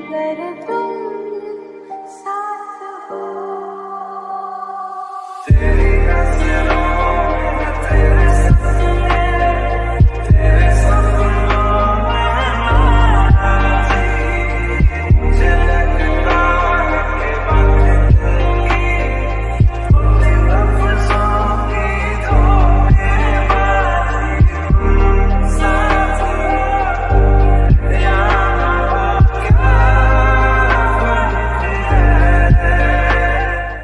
Let it go.